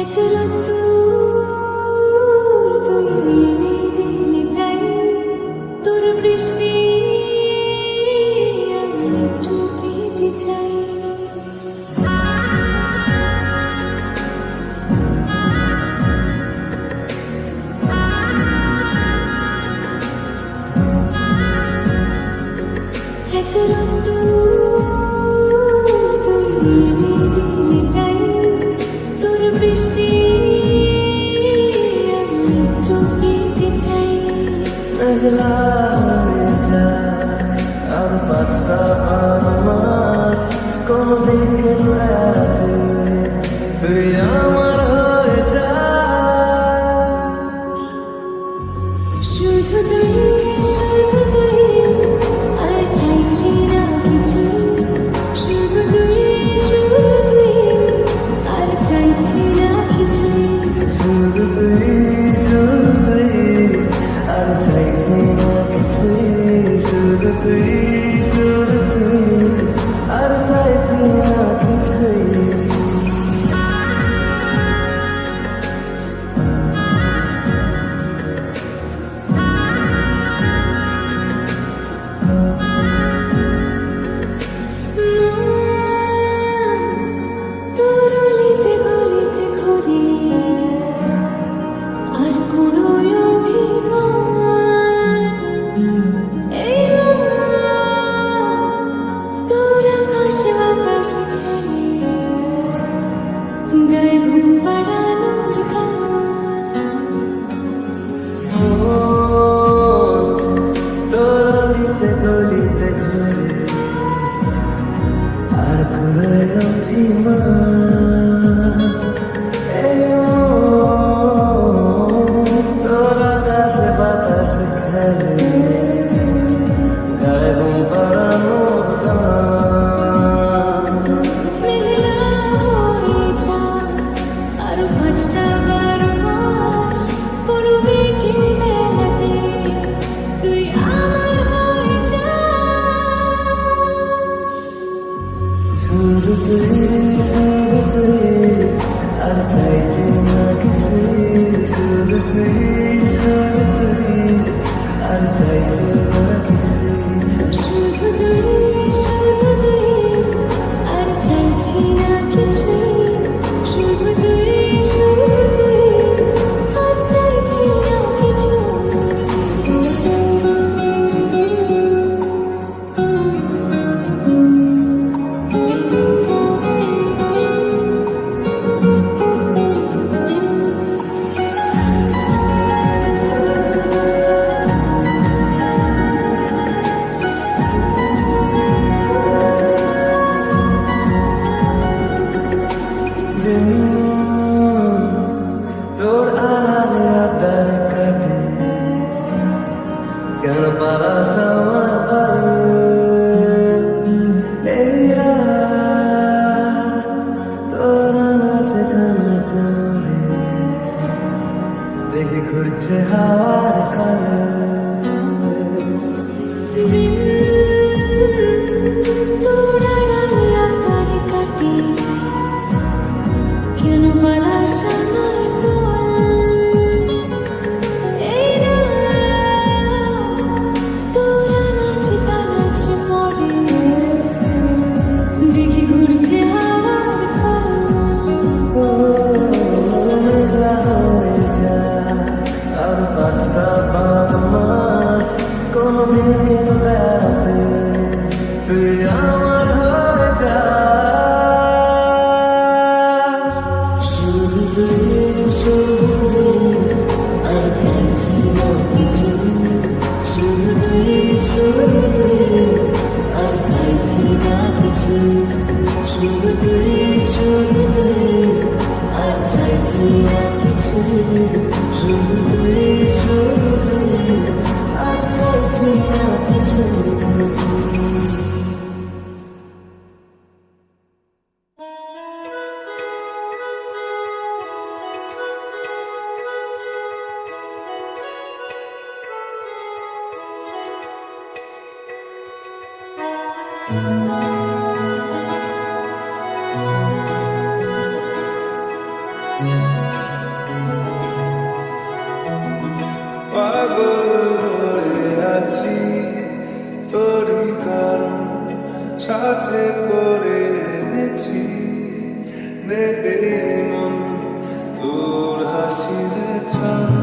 ekratu আছি তোরই কারণ সাথে করে এনেছি? নেতে মন তোর হাসির ছাড়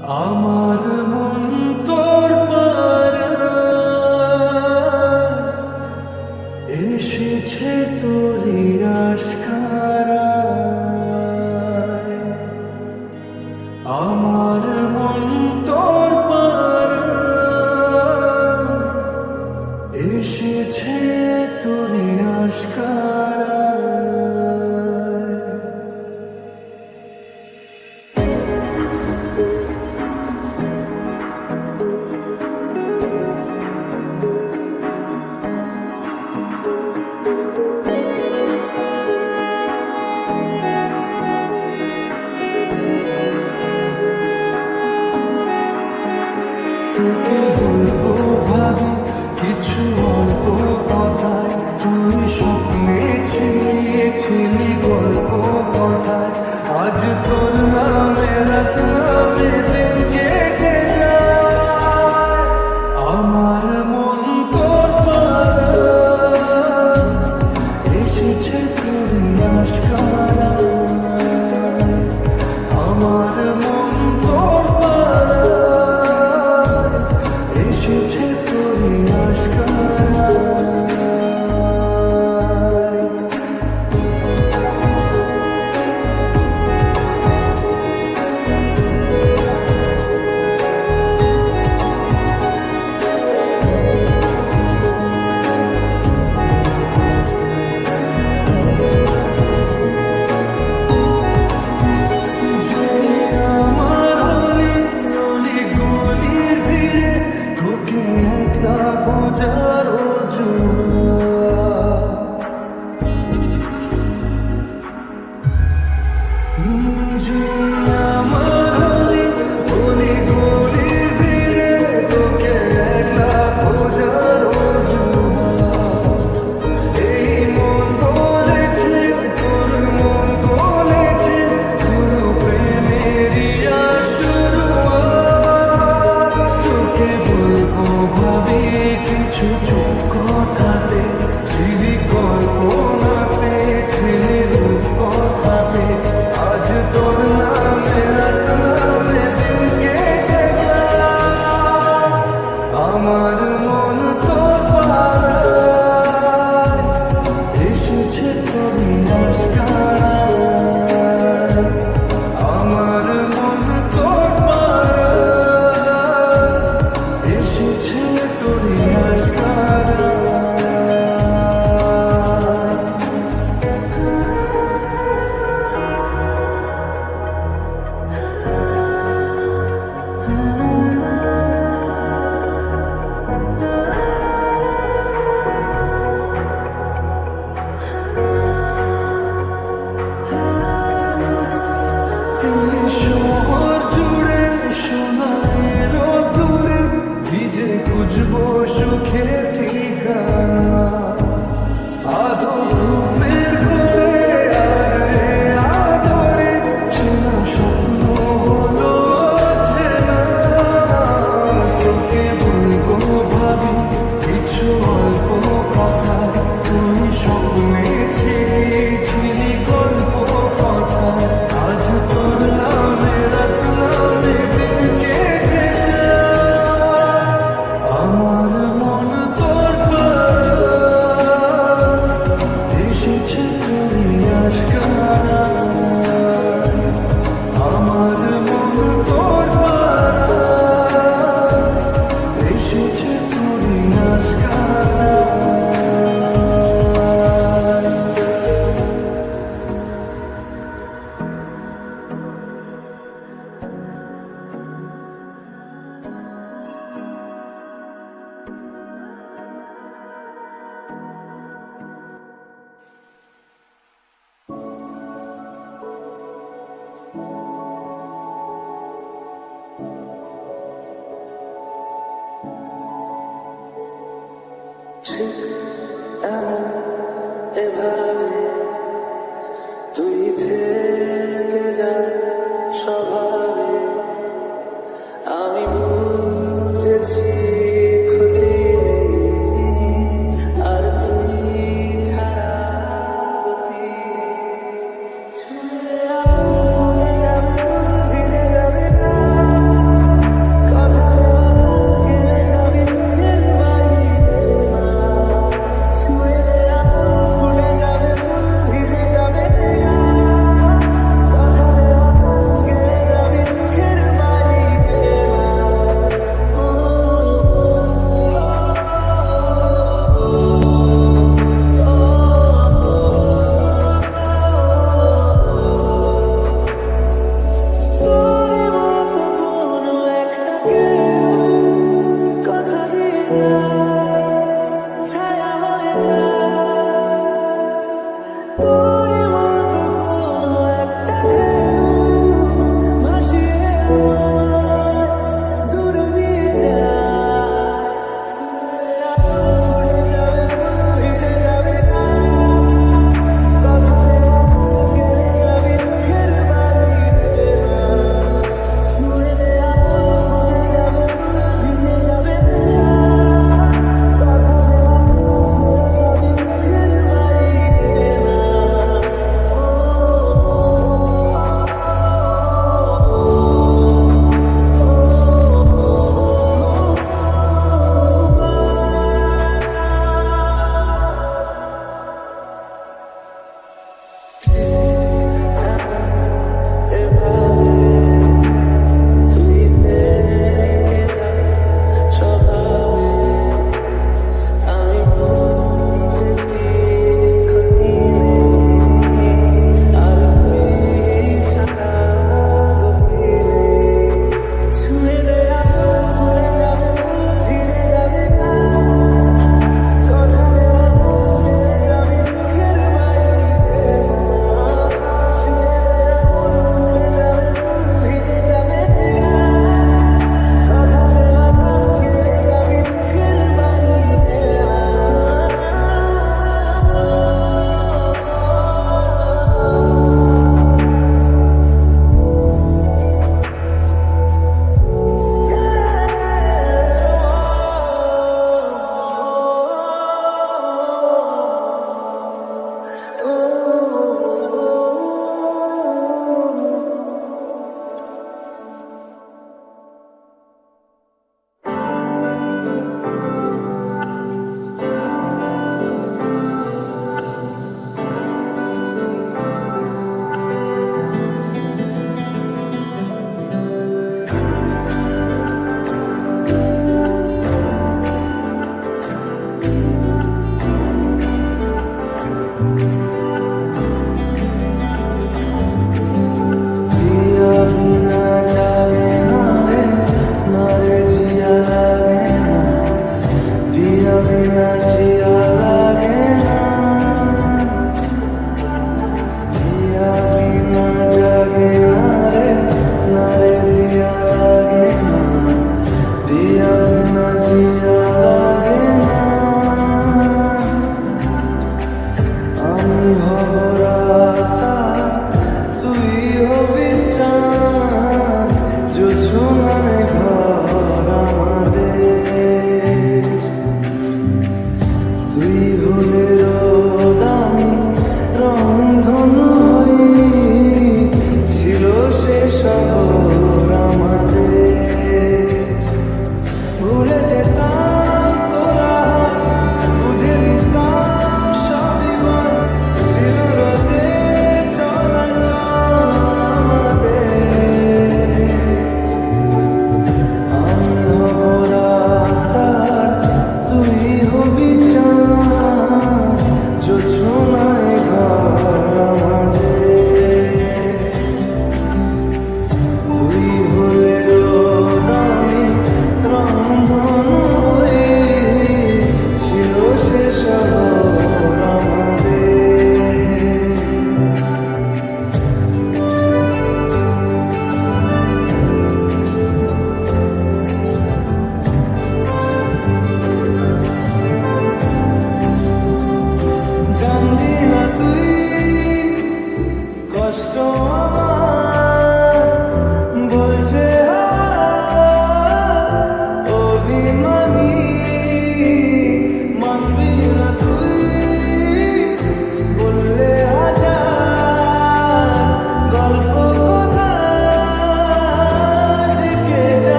আমার মন